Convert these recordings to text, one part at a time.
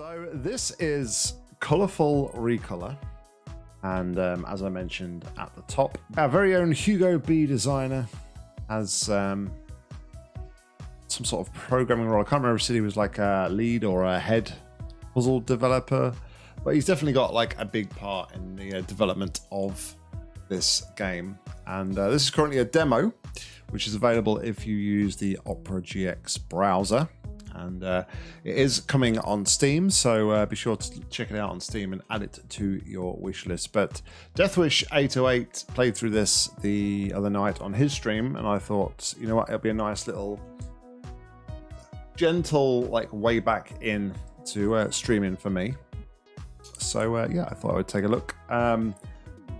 So this is Colourful Recolor. And um, as I mentioned at the top, our very own Hugo B designer has um, some sort of programming role. I can't remember if he was like a lead or a head puzzle developer, but he's definitely got like a big part in the uh, development of this game. And uh, this is currently a demo, which is available if you use the Opera GX browser and uh, it is coming on Steam, so uh, be sure to check it out on Steam and add it to your wish list. But Deathwish 808 played through this the other night on his stream, and I thought, you know what, it'll be a nice little gentle like way back in to uh, streaming for me. So uh, yeah, I thought I would take a look. Um,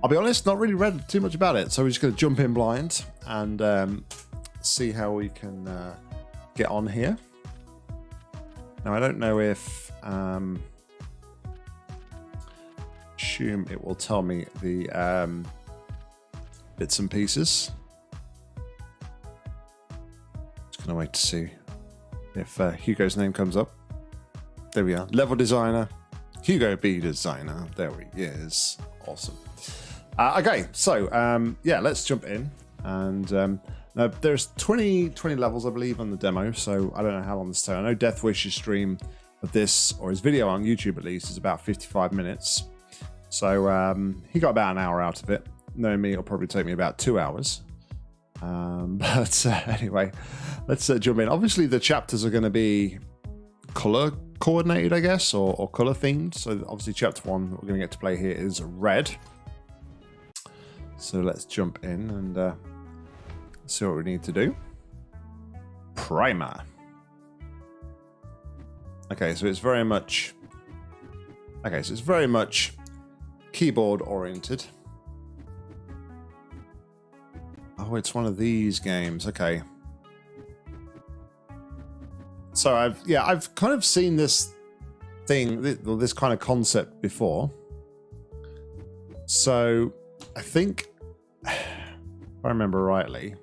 I'll be honest, not really read too much about it, so we're just going to jump in blind and um, see how we can uh, get on here. Now, I don't know if... Um, assume it will tell me the um, bits and pieces. Just going to wait to see if uh, Hugo's name comes up. There we are. Level designer. Hugo B designer. There he is. Awesome. Uh, okay, so um, yeah, let's jump in. And um, now, there's 20, 20 levels, I believe, on the demo, so I don't know how long this takes. I know Death Deathwish's stream of this, or his video on YouTube at least, is about 55 minutes. So um, he got about an hour out of it. Knowing me, it'll probably take me about two hours. Um, but uh, anyway, let's uh, jump in. Obviously, the chapters are going to be color coordinated, I guess, or, or color themed. So obviously, chapter one we're going to get to play here is red. So let's jump in and uh, see what we need to do. Primer. Okay, so it's very much... Okay, so it's very much keyboard oriented. Oh, it's one of these games. Okay. So I've, yeah, I've kind of seen this thing, this kind of concept before. So I think, if I remember rightly,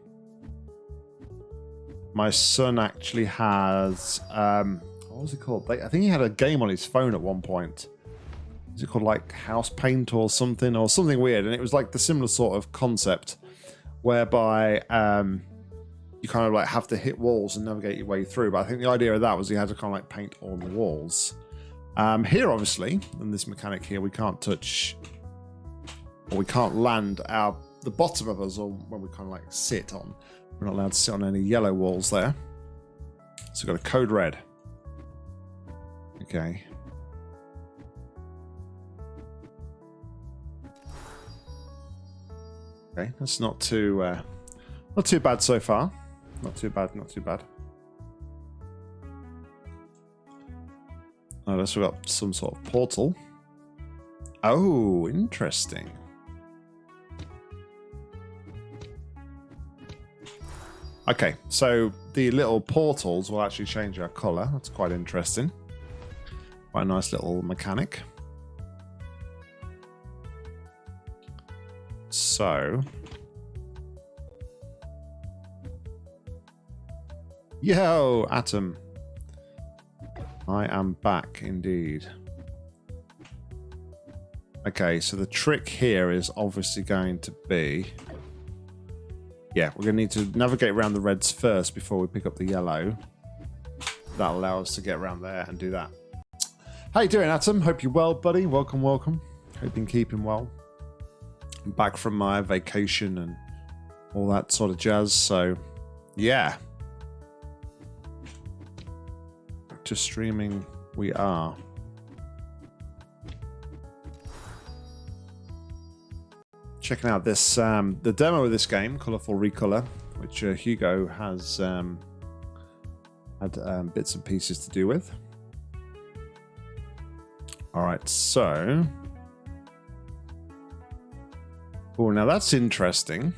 my son actually has um, what was it called? Like, I think he had a game on his phone at one point. Is it called like House Paint or something or something weird? And it was like the similar sort of concept whereby um, you kind of like have to hit walls and navigate your way through. But I think the idea of that was you had to kind of like paint on the walls. Um, here, obviously, in this mechanic here, we can't touch or we can't land our the bottom of us or when we kind of like sit on. We're not allowed to sit on any yellow walls there. So we've got a code red. Okay. Okay, that's not too uh, not too bad so far. Not too bad, not too bad. Oh, we've got some sort of portal. Oh, interesting. Okay, so the little portals will actually change our color. That's quite interesting. Quite a nice little mechanic. So... Yo, Atom. I am back indeed. Okay, so the trick here is obviously going to be yeah, we're going to need to navigate around the reds first before we pick up the yellow. That'll allow us to get around there and do that. How you doing, Atom? Hope you're well, buddy. Welcome, welcome. Hope you've been keeping well. I'm back from my vacation and all that sort of jazz. So, yeah. To streaming we are. Checking out this um, the demo of this game, Colourful Recolor, which uh, Hugo has um, had um, bits and pieces to do with. All right, so. Oh, now that's interesting.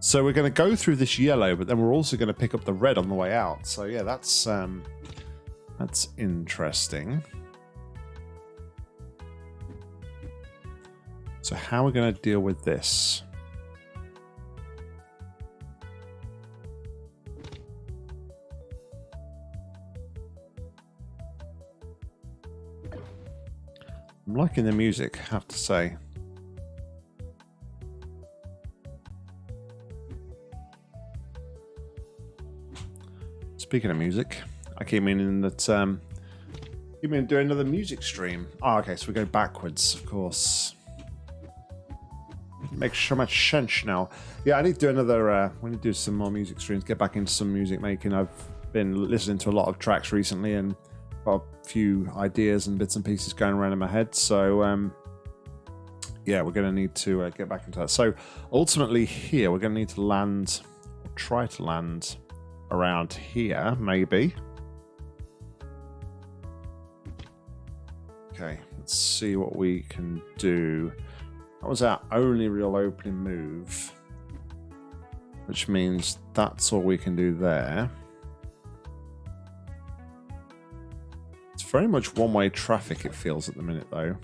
So we're going to go through this yellow, but then we're also going to pick up the red on the way out. So yeah, that's um, that's interesting. So how are we going to deal with this? I'm liking the music, I have to say. Speaking of music, I keep in that um, meaning to do another music stream. Oh, okay, so we go backwards, of course. Makes so much sense now. Yeah, I need to do another. Uh, we need to do some more music streams. Get back into some music making. I've been listening to a lot of tracks recently and got a few ideas and bits and pieces going around in my head. So um, yeah, we're going to need to uh, get back into that. So ultimately, here we're going to need to land, or try to land around here, maybe. Okay, let's see what we can do. That was our only real opening move, which means that's all we can do there. It's very much one-way traffic, it feels at the minute, though.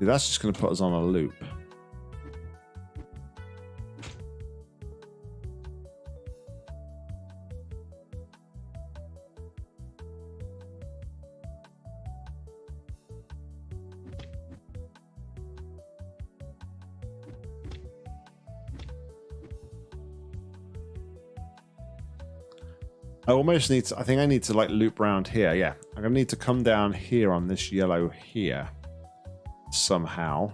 That's just going to put us on a loop. I almost need to, I think I need to like loop around here. Yeah, I'm going to need to come down here on this yellow here somehow.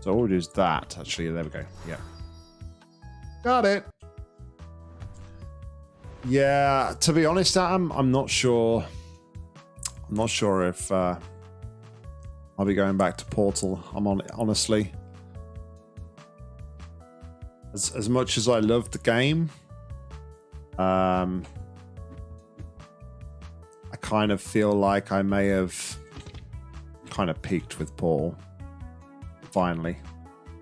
So all we'll do is that, actually. There we go. Yeah. Got it. Yeah, to be honest, Adam, I'm not sure. I'm not sure if uh, I'll be going back to Portal. I'm on honestly. As as much as I love the game, um, I kind of feel like I may have kind of peaked with Portal. Finally,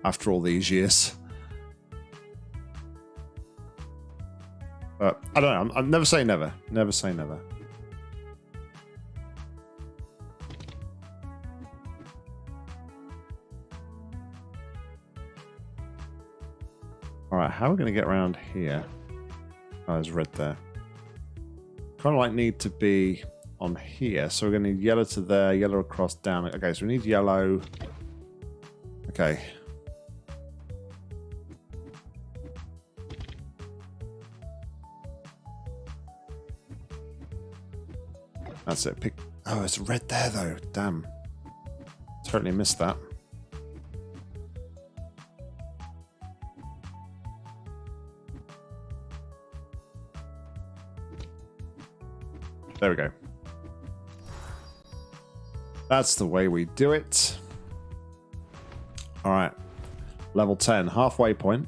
after all these years. But I don't know. I'm, I'm never say never. Never say never. All right, how are we going to get around here? Oh, there's red there. Kind of like need to be on here. So we're going to need yellow to there, yellow across down. Okay, so we need yellow. Okay. That's it. Pick. Oh, it's red there though. Damn. Totally missed that. There we go. That's the way we do it. All right. Level 10, halfway point.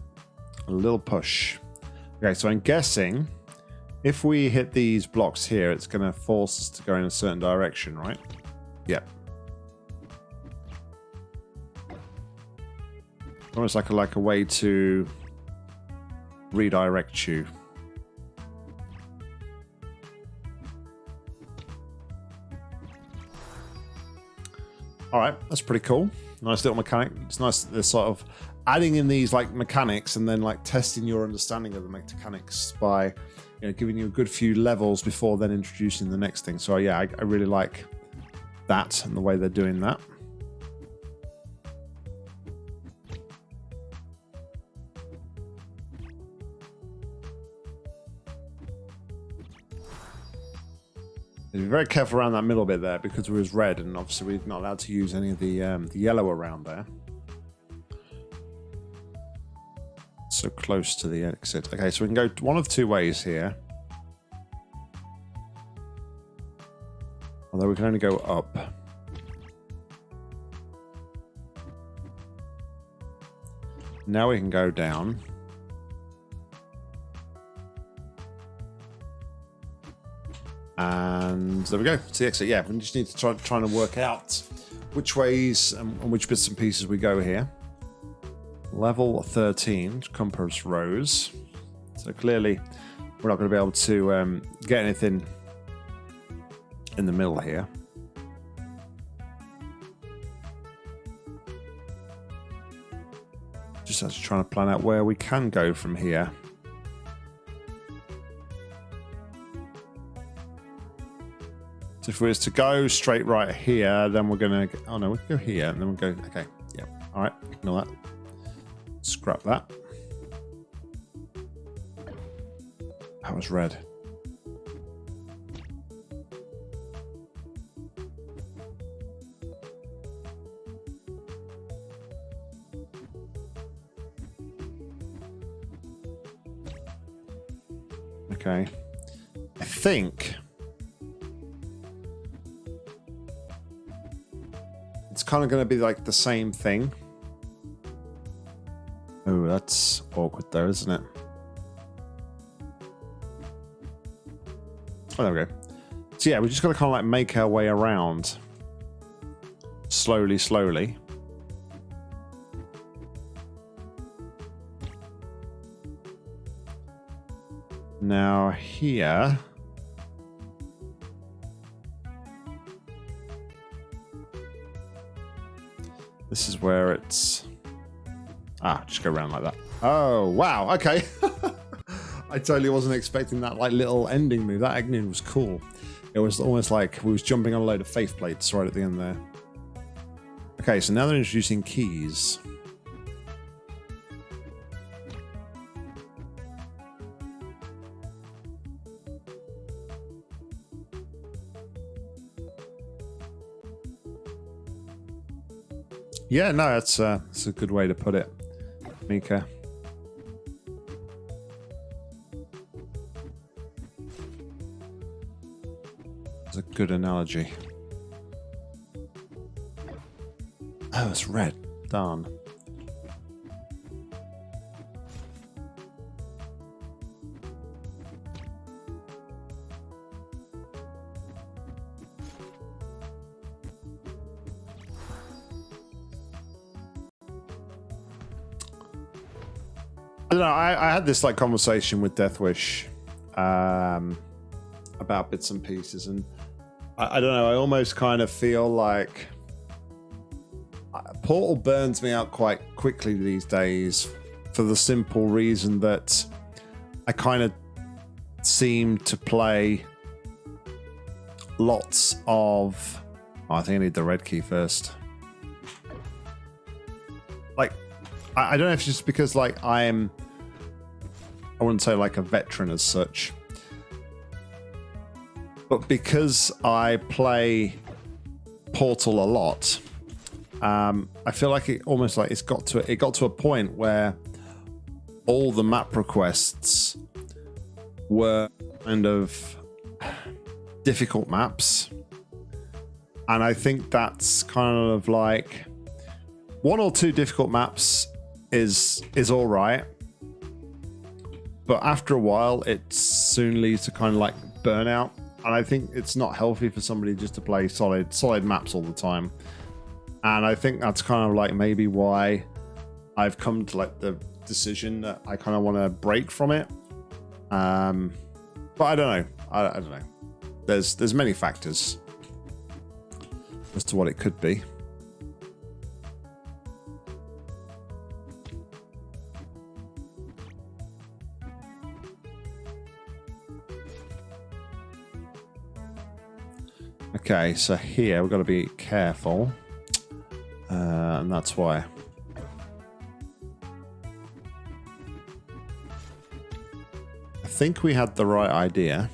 A little push. Okay, so I'm guessing if we hit these blocks here, it's going to force us to go in a certain direction, right? Yep. Almost like a, like a way to redirect you. All right, that's pretty cool. Nice little mechanic. It's nice they're sort of adding in these like mechanics and then like testing your understanding of the mechanics by you know giving you a good few levels before then introducing the next thing. So yeah, I, I really like that and the way they're doing that. Be very careful around that middle bit there because it was red and obviously we're not allowed to use any of the, um, the yellow around there. So close to the exit. Okay, so we can go one of two ways here. Although we can only go up. Now we can go down. And there we go. It's the exit. Yeah, we just need to try trying to work out which ways and, and which bits and pieces we go here. Level 13, compass rose. So clearly we're not going to be able to um, get anything in the middle here. Just to to plan out where we can go from here. So if we was to go straight right here, then we're gonna. Oh no, we can go here, and then we'll go. Okay, yeah. All right, ignore that. Scrap that. That was red. Okay. I think kind of going to be like the same thing. Oh, that's awkward though, isn't it? Oh, there we go. So yeah, we're just got to kind of like make our way around slowly, slowly. Now here... This is where it's... Ah, just go around like that. Oh, wow, okay. I totally wasn't expecting that like little ending move. That Agnew was cool. It was almost like we was jumping on a load of faith plates right at the end there. Okay, so now they're introducing keys. Yeah, no, that's, uh, that's a good way to put it, Mika. It's a good analogy. Oh, it's red. Darn. I don't know. I, I had this like conversation with Deathwish um, about bits and pieces, and I, I don't know. I almost kind of feel like uh, Portal burns me out quite quickly these days for the simple reason that I kind of seem to play lots of. Oh, I think I need the red key first. Like, I, I don't know if it's just because like I'm I wouldn't say like a veteran as such. But because I play Portal a lot, um, I feel like it almost like it's got to it got to a point where all the map requests were kind of difficult maps. And I think that's kind of like one or two difficult maps is is all right but after a while, it soon leads to kind of like burnout. And I think it's not healthy for somebody just to play solid solid maps all the time. And I think that's kind of like maybe why I've come to like the decision that I kind of want to break from it. Um, but I don't know. I, I don't know. There's there's many factors as to what it could be. Okay, so here we've got to be careful. Uh, and that's why. I think we had the right idea.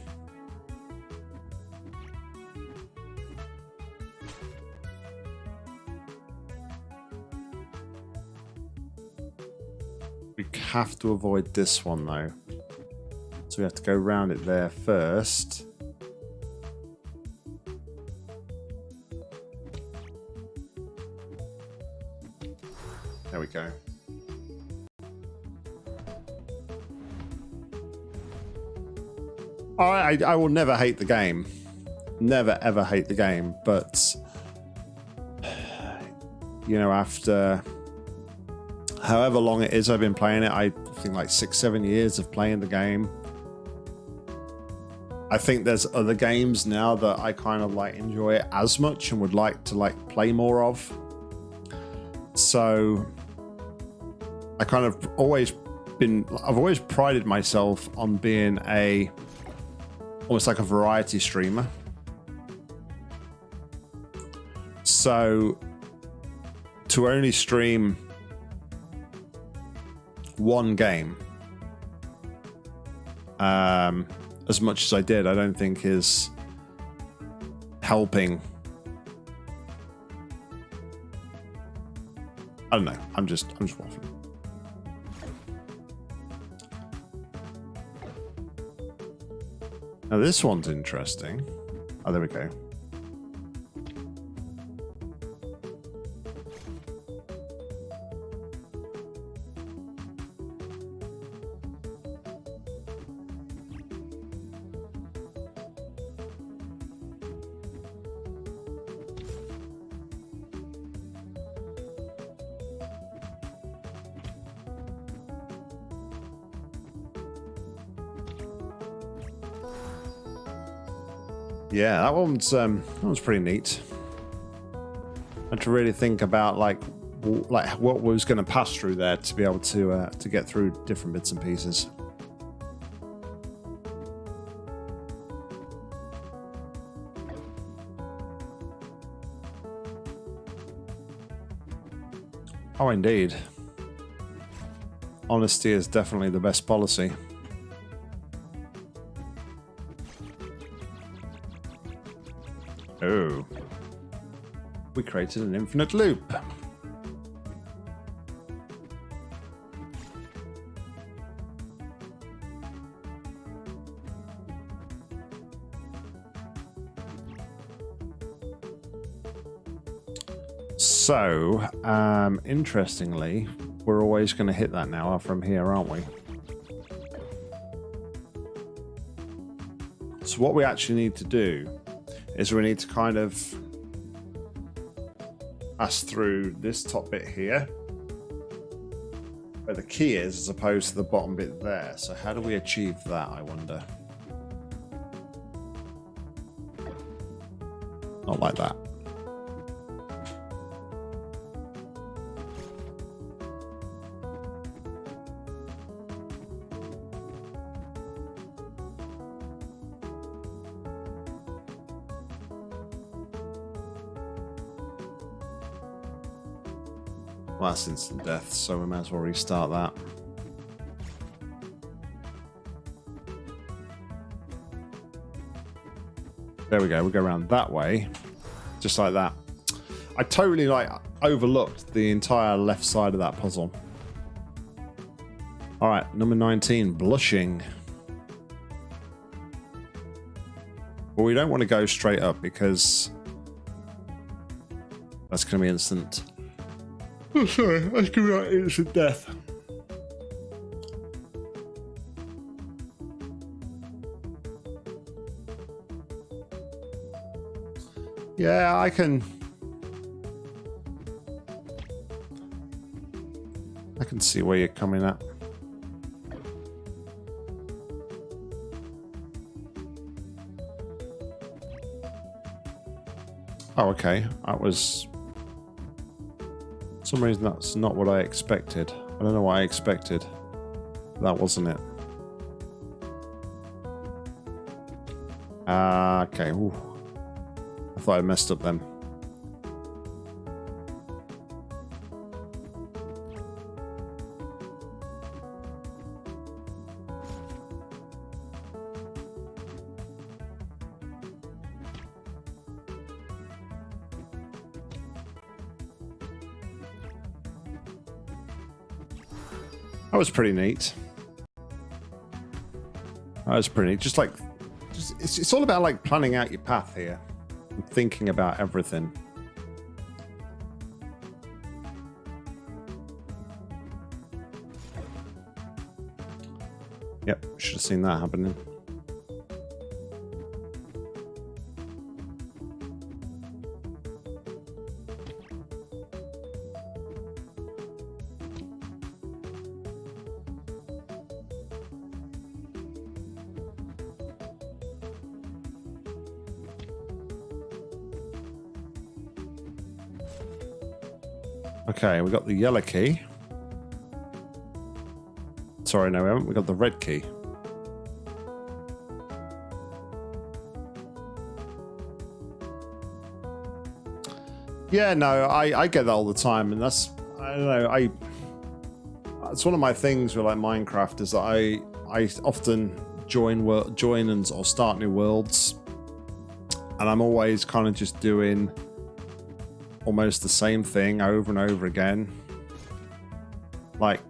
We have to avoid this one though. So we have to go around it there first. I, I will never hate the game. Never ever hate the game, but you know, after however long it is I've been playing it, I think like six, seven years of playing the game. I think there's other games now that I kind of like enjoy it as much and would like to like play more of. So I kind of always been I've always prided myself on being a almost like a variety streamer. So to only stream one game um, as much as I did, I don't think is helping. I don't know. I'm just I'm just waffling. Now this one's interesting. Oh, there we go. One's um, that one's pretty neat. I had to really think about like like what was going to pass through there to be able to uh, to get through different bits and pieces. Oh, indeed. Honesty is definitely the best policy. Oh. We created an infinite loop. So, um, interestingly, we're always going to hit that now from here, aren't we? So what we actually need to do is we need to kind of pass through this top bit here where the key is as opposed to the bottom bit there. So how do we achieve that, I wonder? Not like that. Instant death, so we might as well restart that. There we go, we go around that way. Just like that. I totally like overlooked the entire left side of that puzzle. Alright, number 19, blushing. Well, we don't want to go straight up because that's going to be instant Oh, sorry, that's to be instant death. Yeah, I can... I can see where you're coming at. Oh, okay. That was some reason that's not what I expected. I don't know what I expected. That wasn't it. Uh, okay. Ooh. I thought I messed up then. That was pretty neat. That was pretty neat. Just like, just, it's, it's all about like planning out your path here and thinking about everything. Yep, should have seen that happening. Okay, we got the yellow key. Sorry, no, we haven't. We got the red key. Yeah, no, I, I get that all the time, and that's I don't know. I it's one of my things with like Minecraft is that I I often join world join and or start new worlds, and I'm always kind of just doing almost the same thing over and over again, like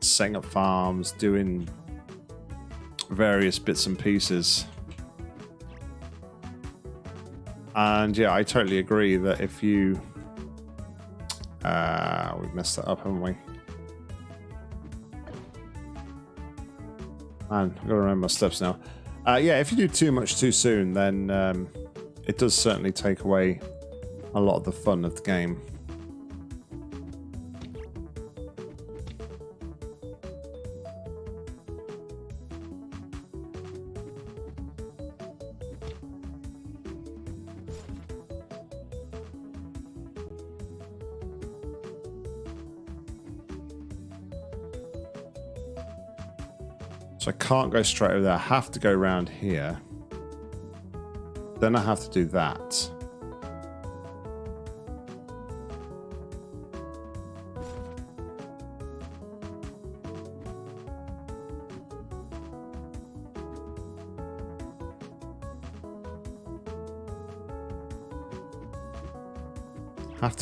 setting up farms, doing various bits and pieces. And yeah, I totally agree that if you... Uh, we've messed that up, haven't we? Man, I've got to remember my steps now. Uh, yeah, if you do too much too soon, then um, it does certainly take away a lot of the fun of the game. So I can't go straight over there. I have to go around here. Then I have to do that.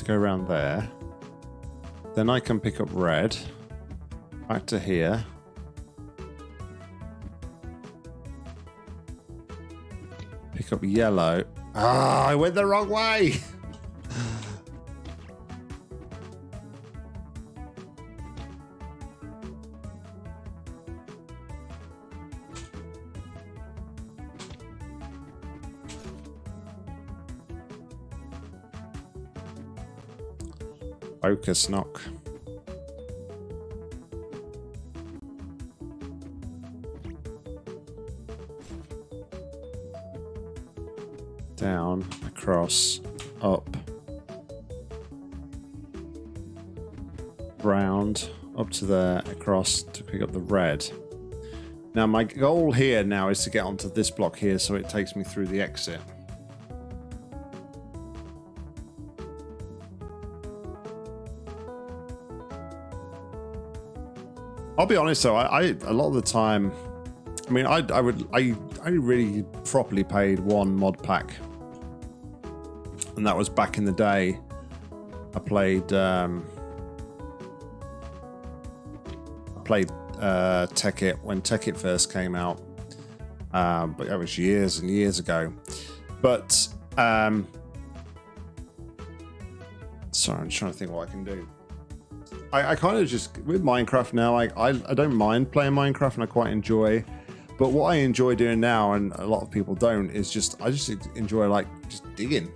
Go around there. Then I can pick up red. Back to here. pick up yellow. Ah, I went the wrong way. Focus knock. down, across, up, round, up to there, across to pick up the red. Now my goal here now is to get onto this block here so it takes me through the exit. Be honest though, I, I a lot of the time, I mean, I, I would, I, I really properly paid one mod pack and that was back in the day. I played um, I played uh, Tekkit when Tekkit first came out, um, but that was years and years ago. But um, sorry, I'm trying to think what I can do. I, I kind of just with Minecraft now. I, I I don't mind playing Minecraft and I quite enjoy. But what I enjoy doing now, and a lot of people don't, is just I just enjoy like just digging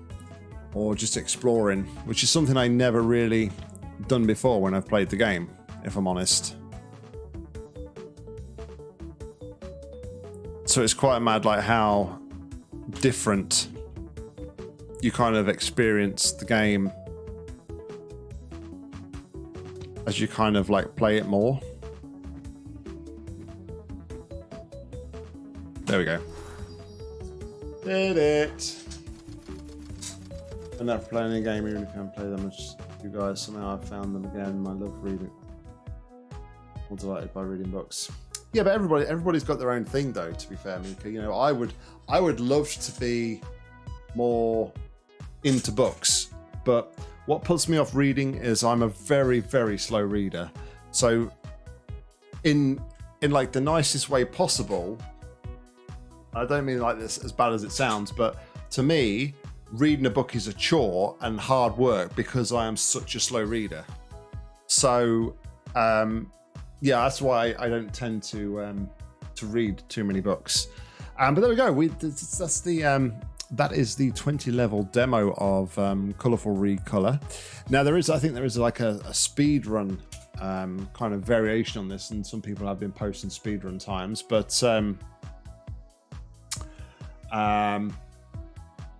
or just exploring, which is something I never really done before when I've played the game, if I'm honest. So it's quite mad like how different you kind of experience the game as you kind of like play it more. There we go. Did it enough playing a game even if you haven't play them as you guys. Somehow I found them again. I love reading. I'm delighted by reading books. Yeah, but everybody everybody's got their own thing though, to be fair, Mika. You know, I would I would love to be more into books, but what puts me off reading is I'm a very, very slow reader. So in in like the nicest way possible, I don't mean like this as bad as it sounds, but to me, reading a book is a chore and hard work because I am such a slow reader. So, um, yeah, that's why I don't tend to um, to read too many books. Um, but there we go. We that's the um, that is the 20 level demo of um, Colorful Recolor. Now there is, I think there is like a, a speed run um, kind of variation on this, and some people have been posting speed run times, but um, um,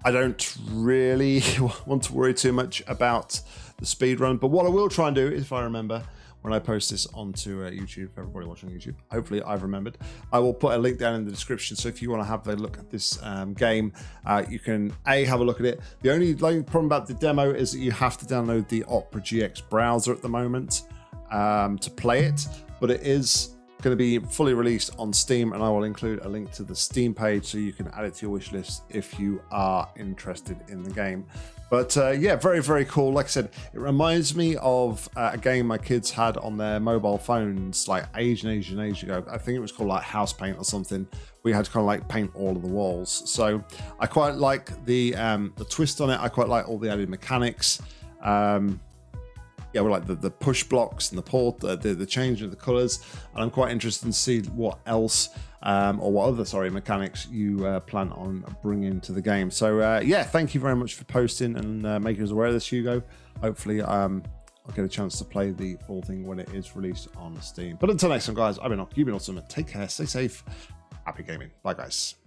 I don't really want to worry too much about the speed run, but what I will try and do, if I remember, when I post this onto uh, YouTube. Everybody watching YouTube, hopefully I've remembered. I will put a link down in the description. So if you want to have a look at this um, game, uh, you can a have a look at it. The only problem about the demo is that you have to download the Opera GX browser at the moment um, to play it, but it is going to be fully released on Steam, and I will include a link to the Steam page so you can add it to your wish list if you are interested in the game. But uh, yeah, very, very cool. Like I said, it reminds me of uh, a game my kids had on their mobile phones like age and age and age ago. I think it was called like House Paint or something. We had to kind of like paint all of the walls. So I quite like the um, the twist on it. I quite like all the added mechanics. Um, yeah, we like the, the push blocks and the port, uh, the, the change of the colors. And I'm quite interested to see what else um, or what other, sorry, mechanics you uh, plan on bringing to the game. So uh, yeah, thank you very much for posting and uh, making us aware of this, Hugo. Hopefully um, I'll get a chance to play the full thing when it is released on Steam. But until next time, guys, I've been Ock, you've been awesome. Take care, stay safe, happy gaming. Bye, guys.